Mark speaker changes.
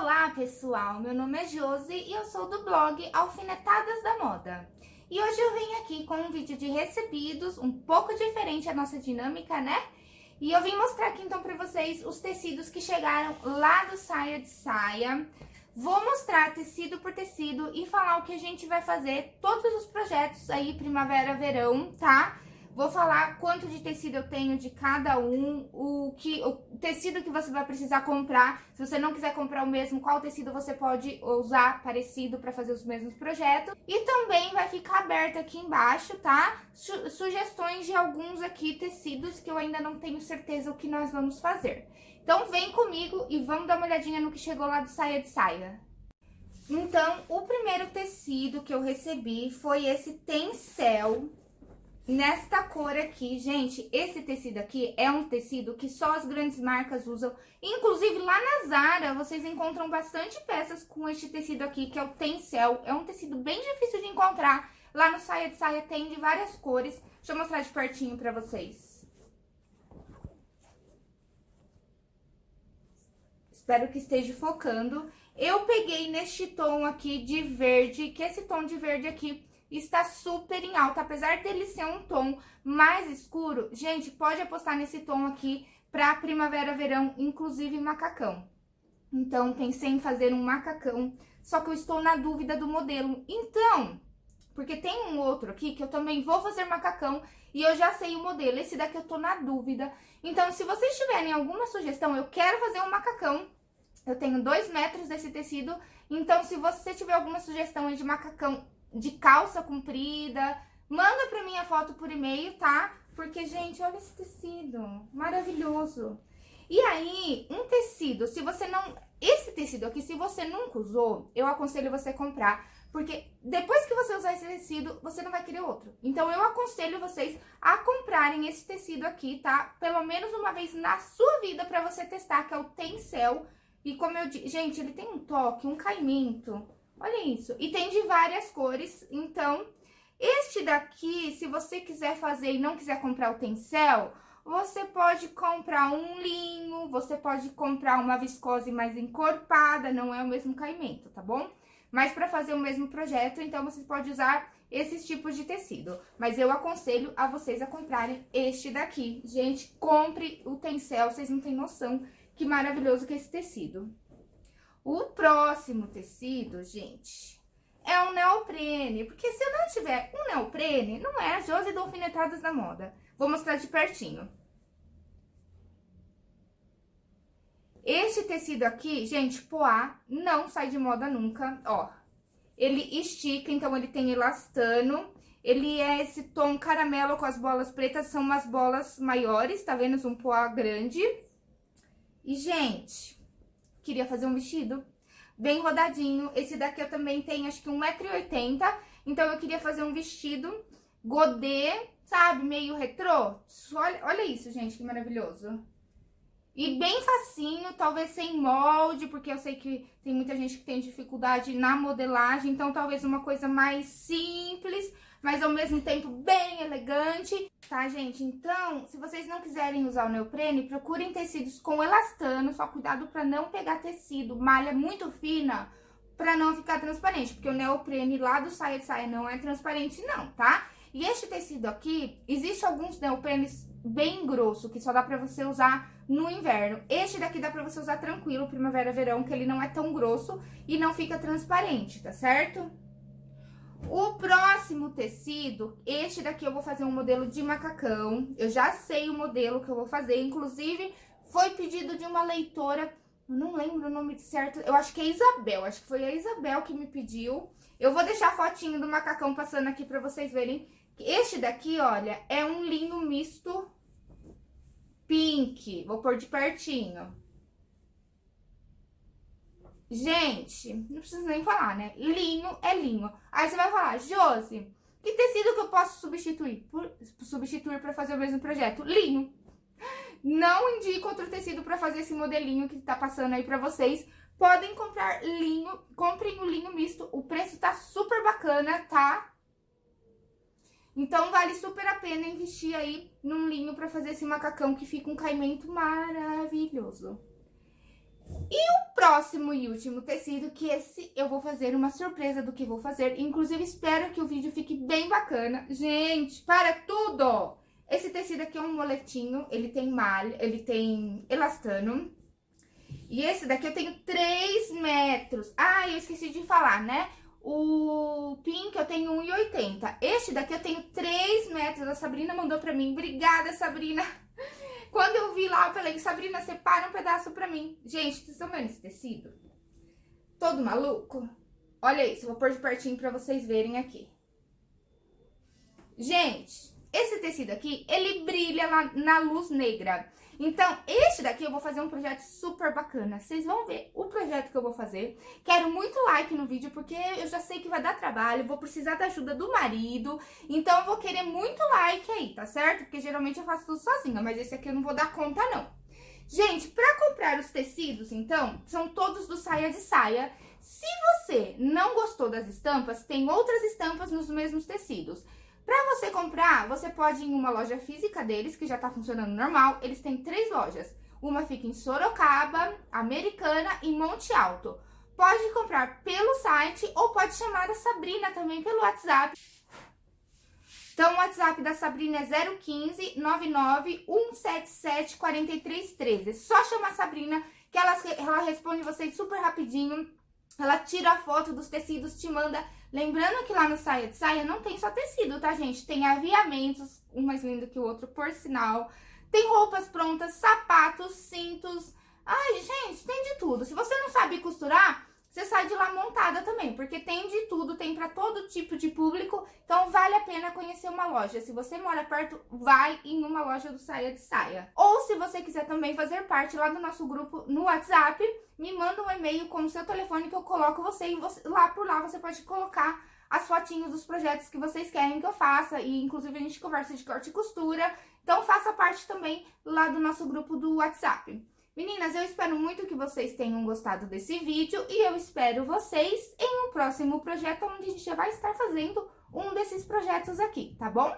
Speaker 1: Olá pessoal, meu nome é Josi e eu sou do blog Alfinetadas da Moda. E hoje eu vim aqui com um vídeo de recebidos, um pouco diferente a nossa dinâmica, né? E eu vim mostrar aqui então pra vocês os tecidos que chegaram lá do Saia de Saia. Vou mostrar tecido por tecido e falar o que a gente vai fazer, todos os projetos aí primavera-verão, tá? Vou falar quanto de tecido eu tenho de cada um, o, que, o tecido que você vai precisar comprar. Se você não quiser comprar o mesmo, qual tecido você pode usar parecido para fazer os mesmos projetos. E também vai ficar aberto aqui embaixo, tá? Su sugestões de alguns aqui tecidos que eu ainda não tenho certeza o que nós vamos fazer. Então vem comigo e vamos dar uma olhadinha no que chegou lá do Saia de Saia. Então, o primeiro tecido que eu recebi foi esse Tencel, nesta cor aqui. Gente, esse tecido aqui é um tecido que só as grandes marcas usam. Inclusive, lá na Zara, vocês encontram bastante peças com este tecido aqui, que é o Tencel. É um tecido bem difícil de encontrar. Lá no Saia de Saia tem de várias cores. Deixa eu mostrar de pertinho pra vocês. Espero que esteja focando. Eu peguei neste tom aqui de verde, que esse tom de verde aqui está super em alta, apesar dele ser um tom mais escuro, gente, pode apostar nesse tom aqui para primavera, verão, inclusive macacão. Então, pensei em fazer um macacão, só que eu estou na dúvida do modelo. Então, porque tem um outro aqui que eu também vou fazer macacão e eu já sei o modelo. Esse daqui eu tô na dúvida. Então, se vocês tiverem alguma sugestão, eu quero fazer um macacão. Eu tenho dois metros desse tecido, então se você tiver alguma sugestão de macacão de calça comprida. Manda pra mim a foto por e-mail, tá? Porque, gente, olha esse tecido, maravilhoso. E aí, um tecido, se você não... Esse tecido aqui, se você nunca usou, eu aconselho você comprar, porque depois que você usar esse tecido, você não vai querer outro. Então, eu aconselho vocês a comprarem esse tecido aqui, tá? Pelo menos uma vez na sua vida pra você testar, que é o Tencel. E como eu disse, gente, ele tem um toque, um caimento Olha isso. E tem de várias cores, então... Este daqui, se você quiser fazer e não quiser comprar o tencel, você pode comprar um linho, você pode comprar uma viscose mais encorpada, não é o mesmo caimento, tá bom? Mas para fazer o mesmo projeto, então você pode usar esses tipos de tecido. Mas eu aconselho a vocês a comprarem este daqui. Gente, compre o tencel, vocês não têm noção que maravilhoso que é esse tecido. O próximo tecido, gente, é um neoprene, porque se eu não tiver um neoprene, não é a Josi do Alfinetadas da Moda. Vou mostrar de pertinho. Este tecido aqui, gente, poá, não sai de moda nunca, ó. Ele estica, então ele tem elastano. Ele é esse tom caramelo com as bolas pretas, são umas bolas maiores, tá vendo? Um poá grande. E, gente, queria fazer um vestido bem rodadinho. Esse daqui eu também tenho, acho que 1,80m. Então, eu queria fazer um vestido godê, sabe? Meio retrô. Olha, olha isso, gente, que maravilhoso. E bem facinho, talvez sem molde, porque eu sei que tem muita gente que tem dificuldade na modelagem. Então, talvez uma coisa mais simples, mas ao mesmo tempo bem elegante, tá, gente? Então, se vocês não quiserem usar o neoprene, procurem tecidos com elastano, só cuidado pra não pegar tecido, malha muito fina, pra não ficar transparente, porque o neoprene lá do saia de saia não é transparente não, tá? E este tecido aqui, existe alguns neoprenes bem grosso, que só dá pra você usar no inverno. Este daqui dá pra você usar tranquilo, primavera, verão, que ele não é tão grosso e não fica transparente, tá certo? O próximo tecido, este daqui eu vou fazer um modelo de macacão. Eu já sei o modelo que eu vou fazer, inclusive foi pedido de uma leitora, não lembro o nome certo, eu acho que é Isabel, acho que foi a Isabel que me pediu. Eu vou deixar a fotinho do macacão passando aqui pra vocês verem. Este daqui, olha, é um linho misto pink. Vou pôr de pertinho. Gente, não preciso nem falar, né? Linho é linho. Aí você vai falar, Josi, que tecido que eu posso substituir? Por, substituir para fazer o mesmo projeto? Linho. Não indico outro tecido para fazer esse modelinho que tá passando aí para vocês. Podem comprar linho, comprem o linho misto, o preço tá super bacana, tá? Então, vale super a pena investir aí num linho para fazer esse macacão que fica um caimento maravilhoso. E o próximo e último tecido, que esse eu vou fazer uma surpresa do que vou fazer. Inclusive, espero que o vídeo fique bem bacana. Gente, para tudo! Esse tecido aqui é um moletinho, ele tem malha, ele tem elastano. E esse daqui eu tenho 3 metros. Ah, eu esqueci de falar, né? O pink eu tenho 1,80. Este daqui eu tenho 3 metros. A Sabrina mandou pra mim. Obrigada, Sabrina. Quando eu vi lá, eu falei, Sabrina, separa um pedaço pra mim. Gente, vocês estão vendo esse tecido? Todo maluco? Olha isso, vou pôr de pertinho pra vocês verem aqui. Gente, esse tecido aqui, ele brilha na, na luz negra. Então, este daqui eu vou fazer um projeto super bacana. Vocês vão ver o projeto que eu vou fazer. Quero muito like no vídeo, porque eu já sei que vai dar trabalho, vou precisar da ajuda do marido. Então, eu vou querer muito like aí, tá certo? Porque geralmente eu faço tudo sozinha, mas esse aqui eu não vou dar conta, não. Gente, pra comprar os tecidos, então, são todos do Saia de Saia. Se você não gostou das estampas, tem outras estampas nos mesmos tecidos. Para você comprar, você pode ir em uma loja física deles, que já tá funcionando normal. Eles têm três lojas. Uma fica em Sorocaba, Americana e Monte Alto. Pode comprar pelo site ou pode chamar a Sabrina também pelo WhatsApp. Então, o WhatsApp da Sabrina é 015 99 177 4313. É só chamar a Sabrina que ela, ela responde vocês super rapidinho. Ela tira a foto dos tecidos, te manda Lembrando que lá no Saia de Saia não tem só tecido, tá, gente? Tem aviamentos, um mais lindo que o outro, por sinal. Tem roupas prontas, sapatos, cintos. Ai, gente, tem de tudo. Se você não sabe costurar, você sai de lá montada também, porque tem de tudo, tem para todo tipo de público, então vale a pena conhecer uma loja. Se você mora perto, vai em uma loja do Saia de Saia. Ou se você quiser também fazer parte lá do nosso grupo no WhatsApp, me manda um e-mail com o seu telefone que eu coloco você e você, lá por lá você pode colocar as fotinhos dos projetos que vocês querem que eu faça e inclusive a gente conversa de corte e costura. Então faça parte também lá do nosso grupo do WhatsApp. Meninas, eu espero muito que vocês tenham gostado desse vídeo e eu espero vocês em um próximo projeto onde a gente já vai estar fazendo um desses projetos aqui, tá bom?